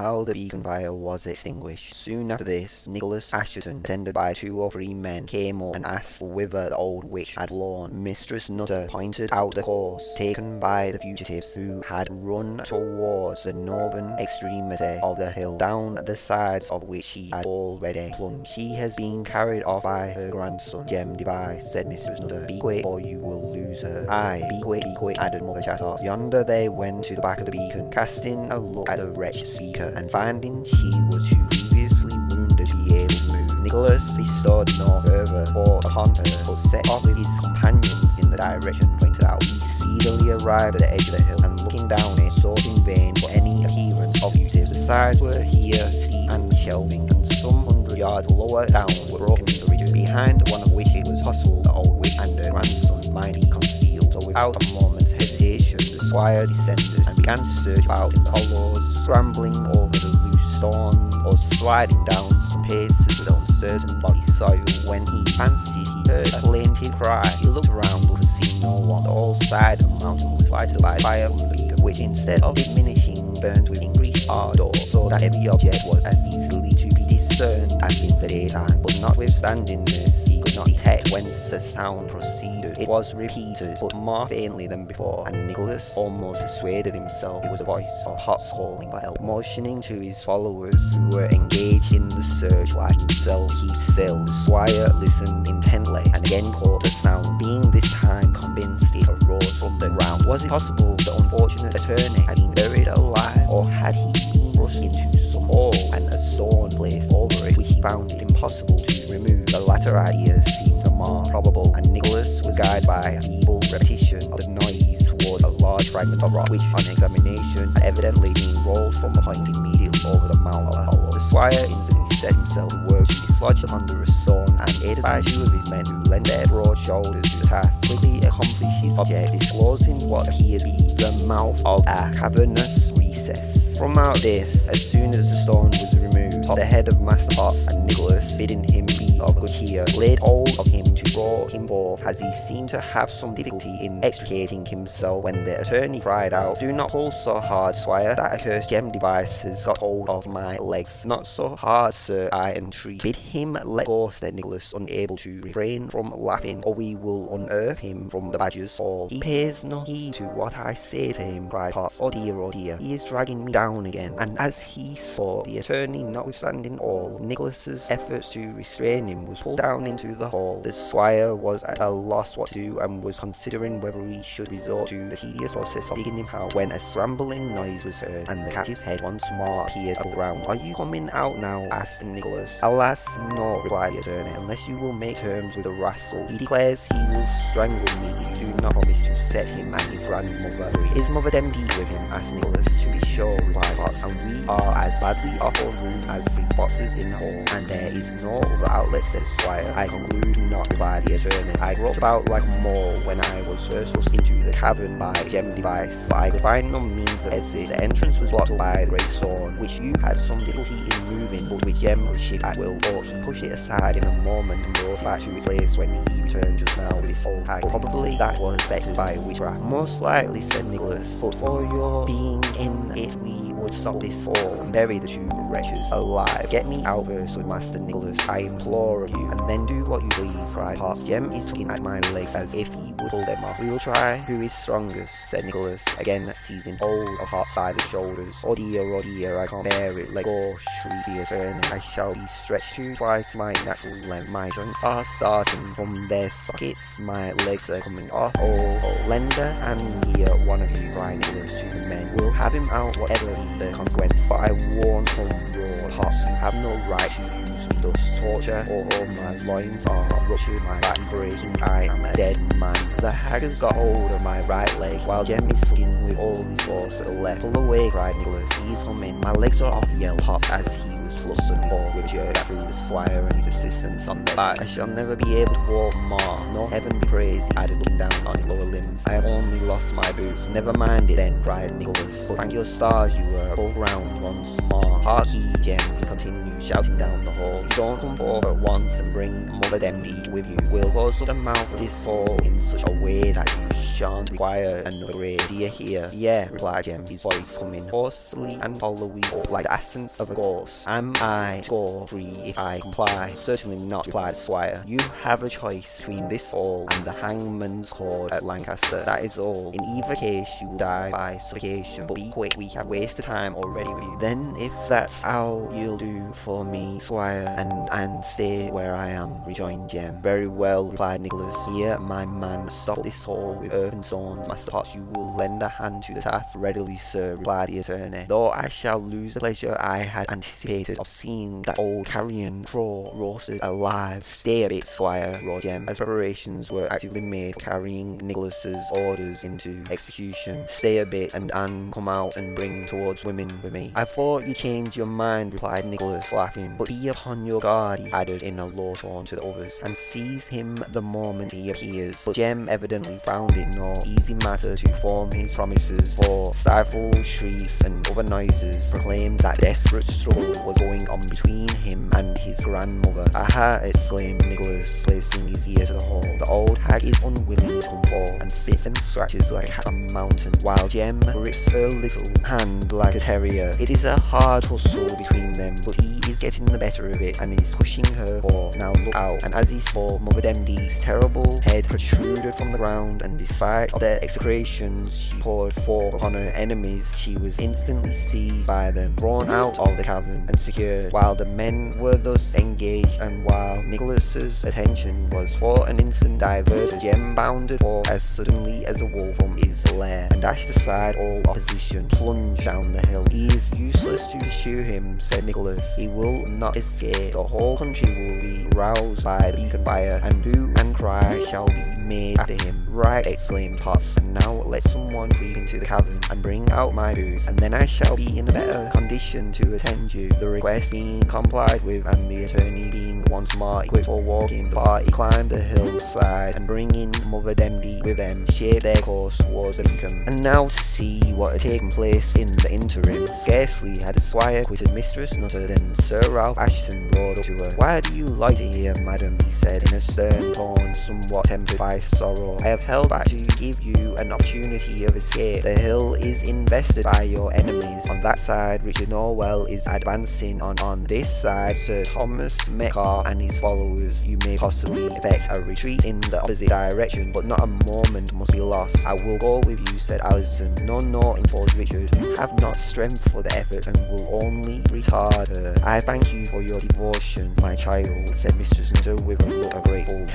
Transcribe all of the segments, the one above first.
how the beacon fire was extinguished. Soon after this, Nicholas Assheton, attended by two or three men, came up and asked whither the old witch had flown. Mistress Nutter pointed out the course taken by the fugitives who had run towards the northern extremity of the hill, down the sides of which she had already plunged. She has been carried off by her grandson, Jem Device, said Mistress Nutter. Be quick or you will lose her. Aye, be quick, be quick, added Mother Chattox. Yonder they went to the back of the beacon, casting a look at the wretched speaker, and finding she was too grievously wounded to be able to move. Nicholas bestowed no further thought upon her, but set off with his companions in the direction pointed out. He speedily arrived at the edge of the hill, and looking down it, sought in vain for any appearance of fugitives. The sides were here steep and shelving, and some hundred yards lower down were broken bridges, behind one of which it was possible the old witch and her grandson might be concealed. So without a moment's hesitation, the squire descended and began to search about in the hollows, scrambling over the loose stone or sliding down some paces with uncertain body soil. When he fancied he heard a plaintive cry, he looked around but could see no one. The whole side of the mountain was lighted by the beacon, which instead of diminishing burned with increased ardour, so that every object was as easily to be discerned as in the daytime. But notwithstanding this, could not detect whence the sound proceeded. It was repeated, but more faintly than before, and Nicholas almost persuaded himself it was a voice of Potts calling for help. Motioning to his followers, who were engaged in the search like himself, keep still. Squire listened intently, and again caught the sound, being this time convinced it arose from the ground. Was it possible the unfortunate attorney had been buried alive, or had he been thrust into some hole and a stone placed over it, which he found it impossible to remove? The latter idea seemed more probable, and Nicholas was guided by a feeble repetition of the noise towards a large fragment of rock, which on examination had evidently been rolled from a point immediately over the mouth of a hollow. The squire instantly set himself to work to dislodge the stone, and aided by two of his men who lent their broad shoulders to the task, quickly accomplished his object, disclosing what appeared to be the mouth of a cavernous recess. From out this, as soon as the stone was removed, the head of Master Potts and Nicholas, bidding him of good cheer, laid hold of him to draw him forth, as he seemed to have some difficulty in extricating himself when the attorney cried out, Do not pull so hard, squire, that accursed Jem Device has got hold of my legs. Not so hard, sir, I entreat. Bid him let go, said Nicholas, unable to refrain from laughing, or we will unearth him from the badger's fall. He pays no heed to what I say to him, cried Potts. Oh dear, oh dear, he is dragging me down again. And as he saw the attorney, notwithstanding all, Nicholas's efforts to restrain was pulled down into the hall. The squire was at a loss what to do and was considering whether he should resort to the tedious process of digging him out when a scrambling noise was heard and the captive's head once more appeared above the ground. Are you coming out now? asked Nicholas. Alas, no, replied the attorney, unless you will make terms with the rascal. He declares he will strangle me if you do not promise to set him and his grandmother free. Is Mother Demdike with him? asked Nicholas. To be sure, replied Potts, and we are as badly off our room as three foxes in the hall, and there is no other outlet, said Squire. I conclude not, replied the attorney. I groped about like a mole when I was first thrust into the cavern by Jem Device, but I could find no means of exit. The entrance was blocked by the great stone, which you had some difficulty in moving, but which Jem could shift at will. But he pushed it aside in a moment and brought back to its place when he returned just now with his full hag. Probably that was vectored by witchcraft. Most likely, said Nicholas, but for your being in stop this and bury the two wretches alive. Get me out first, said Master Nicholas, I implore of you, and then do what you please, cried Potts. Jem is tugging at my legs as if he would pull them off. We will try who is strongest, said Nicholas, again seizing hold of Potts by the shoulders. Oh dear, oh dear, I can't bear it, let go, shrieked the attorney. I shall be stretched to twice my natural length. My joints are starting from their sockets, my legs are coming off. Oh, oh, lender and here, one of you, cried Nicholas to the men. We'll have him out, whatever the consequence. For I warn from your hearts, you have no right to use me thus torture, or all my loins are ruptured, my back breaking, I am a dead man. The has got hold of my right leg, while Jem is tugging with all his force at the left. Pull away, cried Nicholas. He's coming. My legs are off, yell hot as he was flustered forward, jeered through the squire and his assistants on the back. I shall never be able to walk more. No heaven be praised, added, looking down on his lower limbs. I have only lost my boots. Never mind it then, cried Nicholas. But thank your stars you were above ground once more. Hark ye, Jem, he continued, shouting down the hall. You don't come forward at once and bring Mother Demdike with you. We'll close up the mouth of this hall in such a way that you shan't require another you hear? Yeah, replied Jem, his voice coming hoarsely and hollowly up like the essence of a ghost. Am I score free if I comply? Certainly not, replied Squire. You have a choice between this all and the hangman's cord at Lancaster. That is all. In either case, you will die by suffocation. But be quick, we have wasted time already with you. Then, if that's how you'll do for me, Squire, and and stay where I am, rejoined Jem. Very well, replied Nicholas. Here, my man, stop this hall with earth and stones. Master Potts, you will lend a hand to the task. Readily, sir, replied the attorney. Though I shall lose the pleasure I had anticipated of seeing that old carrion crow roasted alive. Stay a bit, Squire, roared Jem, as preparations were actively made for carrying Nicholas's orders into execution. Stay a bit, and Anne come out and bring towards women with me. I thought you changed your mind, replied Nicholas, laughing. But be upon your guard, he added in a low tone to the others, and seize him the moment he appears. But Jem evidently found it no easy matter to form his promises, for stifled shrieks and other noises proclaimed that desperate struggle was going on between him and his grandmother. Aha! exclaimed Nicholas, placing his ear to the hole. The old hag is unwilling to come forth, and spits and scratches like a mountain, while Jem grips her little hand like a terrier. It is a hard tussle between them, but he is getting the better of it, and is pushing her for now look out. And as he spoke, Mother Demdike's terrible head protruded from the ground, and despite of the execrations she poured forth upon her enemies, she was instantly seized by them, drawn out of the cavern, and secured. While the men were thus engaged, and while Nicholas's attention was for an instant diverted, Jem bounded forth as suddenly as a wolf from his lair, and dashed aside all opposition, plunged down the hill. He is useless to pursue him, said Nicholas. He will not escape. The whole country will be roused by the beacon fire, and hue and cry shall be made after him. Right, Potts, and now let someone creep into the cavern and bring out my boots, and then I shall be in a better condition to attend you. The request being complied with, and the attorney being once more equipped for walking, the party climbed the hillside, and bringing Mother Demdike with them, shaped their course towards the beacon. And now to see what had taken place in the interim. Scarcely had the squire quitted Mistress Nutter than Sir Ralph Assheton rode up to her. Why do you loiter here, madam? he said in a stern tone, somewhat tempered by sorrow. I have held back to give you an opportunity of escape. The hill is invested by your enemies. On that side, Richard Norwell is advancing on. On this side, Sir Thomas Metcalfe and his followers. You may possibly effect a retreat in the opposite direction, but not a moment must be lost. I will go with you, said Alizon. No, no, interposed Richard. You have not strength for the effort and will only retard her. I thank you for your devotion, my child, said Mistress Nutter with a look of grateful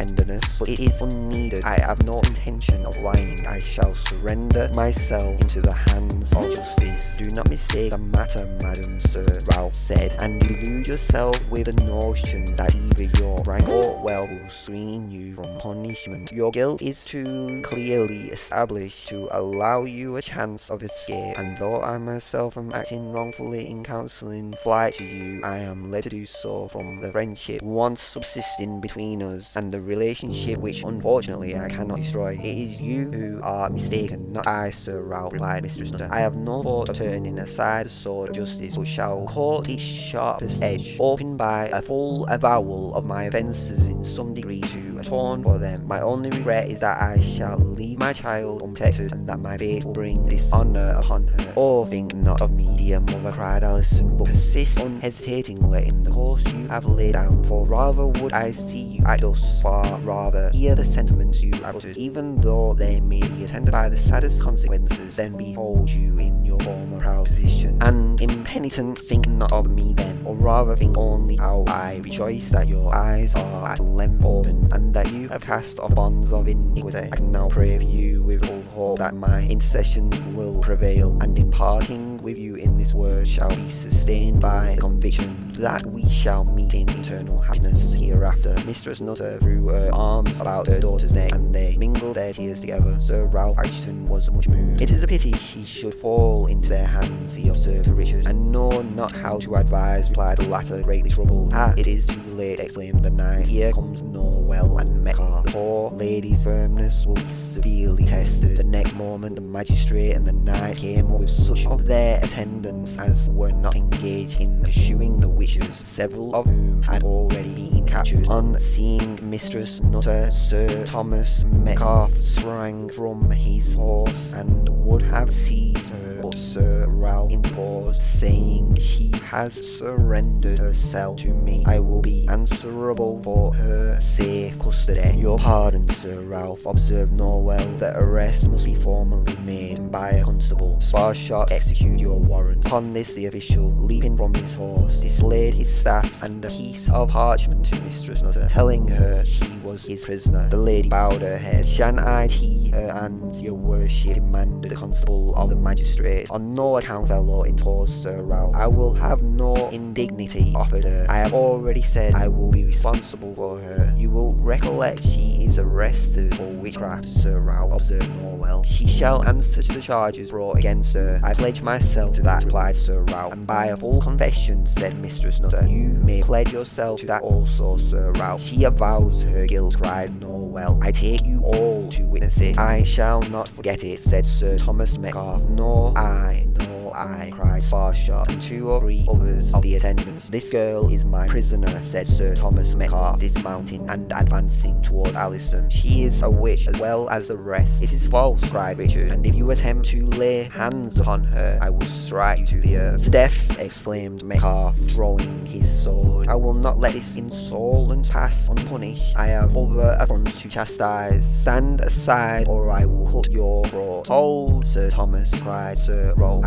but it is unneeded. I have no intention of lying. I shall surrender myself into the hands of justice. Do not mistake the matter, madam, Sir Ralph said, and delude yourself with the notion that either your rank or wealth will screen you from punishment. Your guilt is too clearly established to allow you a chance of escape, and though I myself am acting wrongfully in counselling flight to you, I am led to do so from the friendship once subsisting between us, and the relationship which unfortunately I cannot destroy. It is you who are mistaken, not I, Sir Ralph, replied Mistress Nutter. I have no thought of turning aside the sword of justice, but shall court its sharpest edge, open by a full avowal of my offences in some degree to atone for them. My only regret is that I shall leave my child unprotected, and that my fate will bring dishonour upon her. Oh, think not of me, dear mother, cried Alison, but persist unhesitatingly in the course you have laid down, for rather would I see you act thus far rather hear the sentiments you uttered, even though they may be attended by the saddest consequences, then behold you in your former proud position, and impenitent think not of me then, or rather think only how I rejoice that your eyes are at length open, and that you have cast off bonds of iniquity. I can now pray for you with all hope that my intercession will prevail, and in parting with you in this word shall be sustained by conviction that we shall meet in eternal happiness hereafter. Mistress Nutter threw her arms about her daughter's neck, and they mingled their tears together. Sir Ralph Assheton was much moved. It is a pity she should fall into their hands, he observed to Richard, and know not how to advise, replied the latter, greatly troubled. Ah, it is too late, exclaimed the knight. Here comes no And Metcalfe. The poor lady's firmness will be severely tested. The next moment the magistrate and the knight came up with such of their attendants as were not engaged in pursuing the witches, several of whom had already been captured. On seeing Mistress Nutter, Sir Thomas Metcalfe sprang from his horse and would have seized her, but Sir Ralph interposed, saying, She has surrendered herself to me. I will be answerable for her safe custody. Your pardon, Sir Ralph, observed Norwell. The arrest must be formally made by a constable. Sparshot, execute your warrant. Upon this, the official, leaping from his horse, displayed his staff and a piece of parchment to Mistress Nutter, telling her she was his prisoner. The lady bowed her head. Shan't I tea her and your worship? demanded the constable of the magistrate. On no account, fellow, interposed Sir Ralph. I will have no indignity offered her. I have already said I will be responsible for her. You will recollect she is arrested for witchcraft, Sir Ralph observed Norwell. She shall answer to the charges brought against her. I pledge myself to that, replied Sir Ralph. And by a full confession, said Mistress Nutter, you may pledge yourself to that also, Sir Ralph. She avows her guilt, cried Norwell. I take you all to witness it. I shall not forget it, said Sir Thomas Metcalfe. Nor I, nor I, cried Sparshot, and two or three others of the attendants. This girl is my prisoner, said Sir Thomas Metcalfe, dismounting and advancing towards Alizon. She is a witch as well as the rest. It is false, cried Richard, and if you attempt to lay hands upon her, I will strike you to the earth. To death, exclaimed Metcalfe, throwing his sword. I will not let this insolence pass unpunished. I have other affronts to chastise. Stand aside, or I will cut your throat. Hold, Sir Thomas, cried Sir Ralph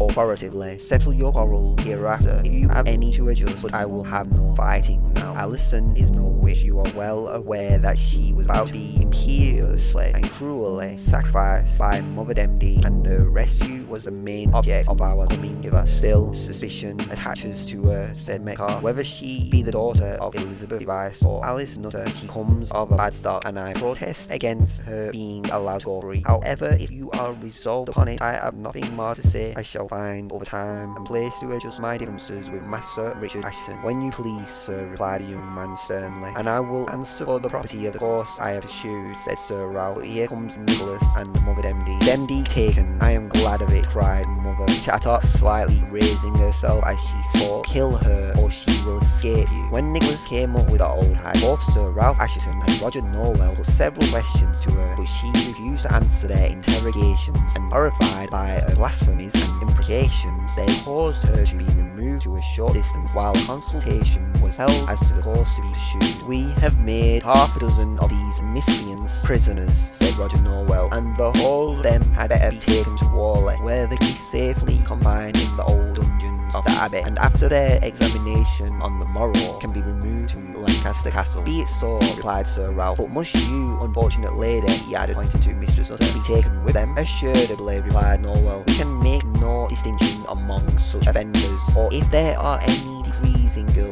Authoritatively. Settle your quarrel hereafter if you have any to adjust, but I will have no fighting now. Alizon is no witch. You are well aware that she was about to be imperiously and cruelly sacrificed by Mother Demdike, and her rescue was the main object of our coming hither. Still, suspicion attaches to her, said Metcalfe. Whether she be the daughter of Elizabeth Device or Alice Nutter, she comes of a bad stock, and I protest against her being allowed to go free. However, if you are resolved upon it, I have nothing more to say. I shall find over time and place to adjust my differences with Master Richard Assheton. When you please, sir, replied the young man sternly, and I will answer for the property of the course I have pursued, said Sir Ralph. Here comes Nicholas and Mother Demdike. Demdike taken, I am glad of it, cried Mother Chattox, slightly raising herself as she spoke. Kill her, or she will escape you. When Nicholas came up with the old hag, both Sir Ralph Assheton and Roger Norwell put several questions to her, but she refused to answer their interrogations, and horrified by her blasphemies and imprecations, they caused her to be removed to a short distance while consultation was held as the course to be pursued. We have made half a dozen of these miscreants prisoners, said Roger Norwell, and the whole of them had better be taken to Whalley, where they can be safely confined in the old dungeons of the abbey, and after their examination on the morrow can be removed to Lancaster Castle. Be it so, replied Sir Ralph, but must you, unfortunate lady, he added, pointing to Mistress Nutter, be taken with them? Assuredly, replied Norwell, we can make no distinction among such offenders, or if there are any degrees in guilt, hers of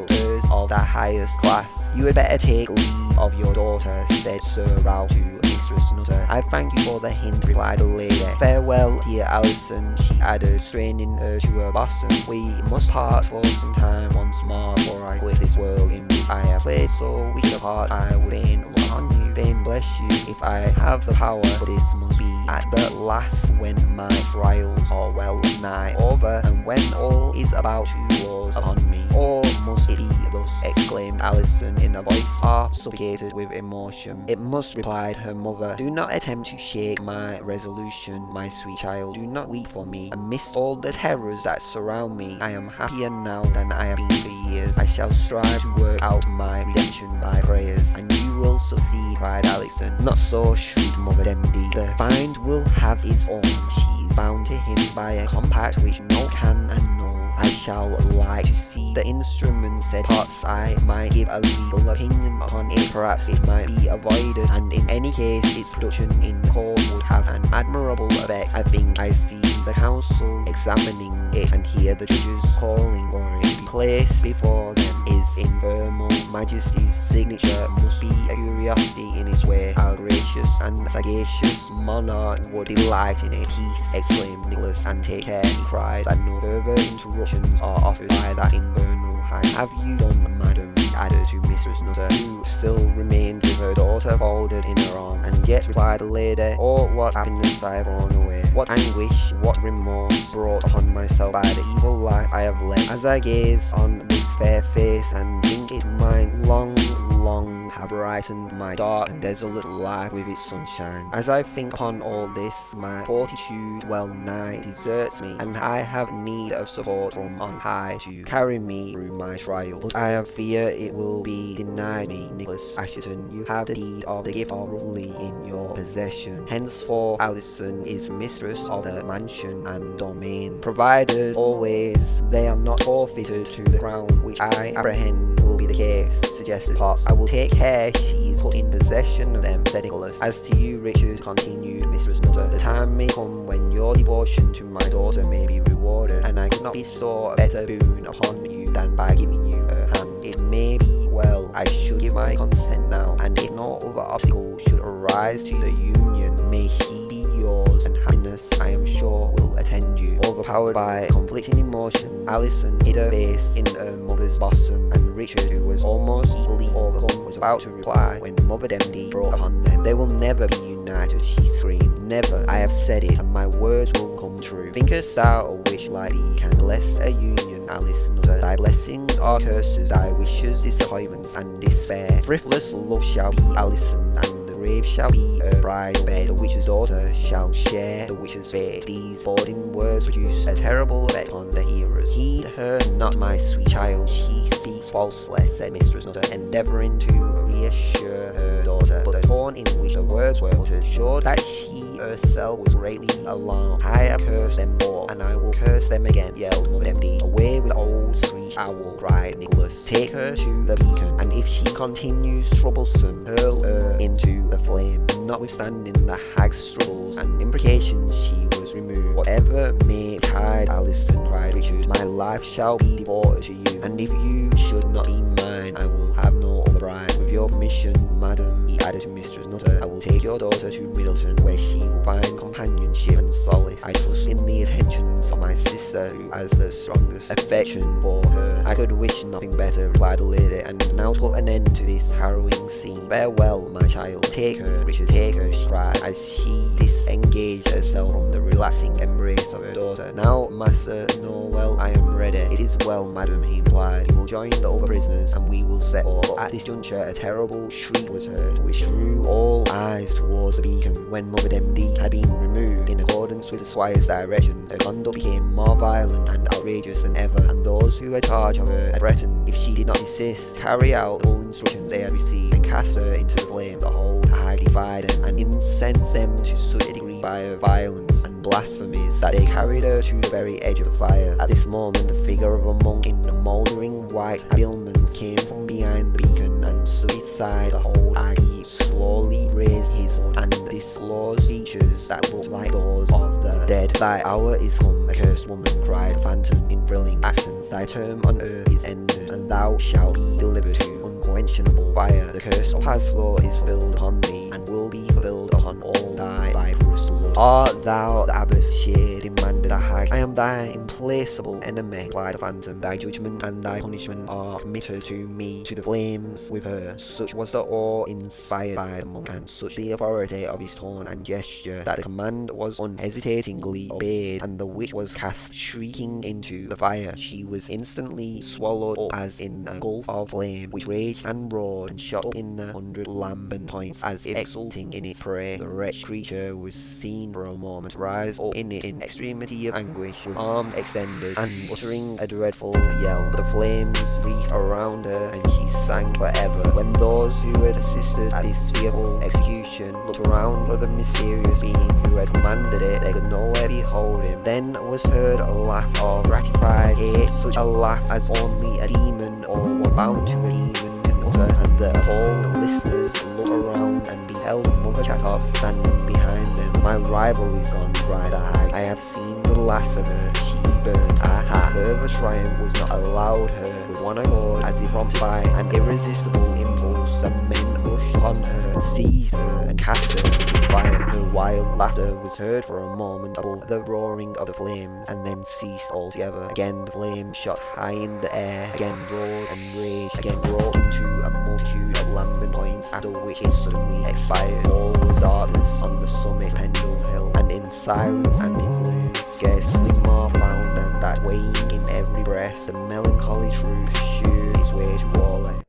the highest class. You had better take leave of your daughter, said Sir Ralph to Mistress Nutter. I thank you for the hint, replied the lady. Farewell, dear Alizon, she added, straining her to her bosom. We must part for some time once more before I quit this world in which I have played so weak a part. I would fain look on you, fain bless you, if I have the power, this must at the last when my trials are well nigh over, and when all is about to close upon me. Or must it be thus, exclaimed Alizon in a voice half suffocated with emotion. It must, replied her mother. Do not attempt to shake my resolution, my sweet child. Do not weep for me. Amidst all the terrors that surround me, I am happier now than I have been for years. I shall strive to work out my redemption by prayers, and you will succeed, cried Alizon. Not so, shrieked Mother Demdike. The find will have his own. She is bound to him by a compact which no can annul. I shall like to see the instrument said Potts I might give a legal opinion upon it perhaps it might be avoided and in any case its production in court would have an admirable effect I think I see the council examining it and hear the judges calling for it placed before them is infernal. Majesty's signature must be a curiosity in its way. How gracious and sagacious monarch would delight in it. Peace exclaimed Nicholas and take care he cried that no further interruptions are offered by that infernal hand. Have you done madam added to Mistress Nutter, who still remained with her daughter folded in her arm. And yet, replied the lady, Oh, what happiness I have borne away, what anguish, what remorse brought upon myself by the evil life I have led. As I gaze on this fair face and think it mine long, long have brightened my dark and desolate life with its sunshine. As I think upon all this, my fortitude well nigh deserts me, and I have need of support from on high to carry me through my trial. But I have fear it will be denied me, Nicholas Assheton. You have the deed of the gift of Rough Lee in your possession. Henceforth, Alizon is mistress of the mansion and domain, provided always they are not forfeited to the crown, which I apprehend the case, suggested Potts. I will take care she is put in possession of them, said Nicholas. As to you, Richard, continued Mistress Nutter, the time may come when your devotion to my daughter may be rewarded, and I could not bestow a better boon upon you than by giving you her hand. It may be well I should give my consent now, and if no other obstacle should arise to the union, may she be yours, and happiness, I am sure, will attend you. Overpowered by conflicting emotion, Alizon hid her face in her mother's bosom, Richard, who was almost equally overcome, was about to reply when Mother Demdike broke upon them. They will never be united, she screamed. Never. I have said it, and my words will come true. Thinkest thou a wish like thee can bless a union, Alice Nutter? Thy blessings are curses, thy wishes disappointments and despair. Thriftless love shall be Alizon, and grave shall be a bride bed. The witch's daughter shall share the witch's fate. These boarding words produce a terrible effect on the hearers. Heed her not, my sweet child, she speaks falsely, said Mistress Nutter, endeavouring to reassure her daughter. But the tone in which the words were uttered showed that she herself was greatly alarmed. I have cursed them all, and I will curse them again, yelled Mother Demdike. Away with old sweet owl, cried Nicholas. Take her to the beacon, and if she continues troublesome, hurl her into the flame. Notwithstanding the hag's struggles and imprecations, she was removed. Whatever may tide Alizon, cried Richard, my life shall be devoted to you, and if you should not be mine, I will have no other bride. Your permission, madam, he added to Mistress Nutter, I will take your daughter to Middleton, where she will find companionship and solace. I trust in the attentions of my sister, who has the strongest affection for her. I could wish nothing better, replied the lady, and now put an end to this harrowing scene. Farewell, my child. Take her, Richard, take her, she cried, as she disengaged herself from the relaxing embrace of her daughter. Now, Master Norwell, I am ready. It is well, madam, he replied. You will join the other prisoners, and we will set off. At this juncture, a terrible shriek was heard, which drew all eyes towards the beacon. When Mother Demdike had been removed in accordance with the squire's direction, her conduct became more violent and outrageous than ever, and those who had charge of her had threatened, if she did not desist, carry out all instructions they had received, and cast her into the flame. The whole hag defied them, and incensed them to such a degree by her violence blasphemies that they carried her to the very edge of the fire. At this moment, the figure of a monk in the mouldering white habiliments came from behind the beacon and stood beside the hole hag. He slowly raised his hood and disclosed features that looked like those of the dead. Thy hour is come, accursed woman, cried the phantom in thrilling accents. Thy term on earth is ended, and thou shalt be delivered to unquenchable fire. The curse of Paslew is filled upon thee, and will be fulfilled upon all thy viperous Ah, thou abbas, share hag. I am thy implacable enemy, replied the phantom. Thy judgment and thy punishment are committed to me, to the flames with her. Such was the awe inspired by the monk, and such the authority of his tone and gesture, that the command was unhesitatingly obeyed, and the witch was cast shrieking into the fire. She was instantly swallowed up as in a gulf of flame, which raged and roared and shot up in a hundred lambent points, as if exulting in its prey. The wretched creature was seen for a moment rise up in it in extremity of anguish, with arms extended, and uttering a dreadful yell. The flames wreathed around her, and she sank forever. When those who had assisted at this fearful execution looked around for the mysterious being who had commanded it, they could nowhere behold him. Then was heard a laugh of gratified hate, such a laugh as only a demon or one bound to a demon can utter, and the appalled listeners looked around and beheld Mother Chattox standing behind. My rival is gone, cried the. I have seen the last of her. She burnt. Aha! Further triumph was not allowed her. With one accord, as if prompted by an irresistible impulse, upon her, seized her, and cast her into fire. Her wild laughter was heard for a moment above the roaring of the flames, and then ceased altogether. Again the flames shot high in the air, again roared and raged, again broke into a multitude of lambent points, after which it suddenly expired. All was darkness on the summit of Pendle Hill, and in silence and in gloom, scarcely more profound than that weighing in every breast, the melancholy truth pursued its way to Whalley.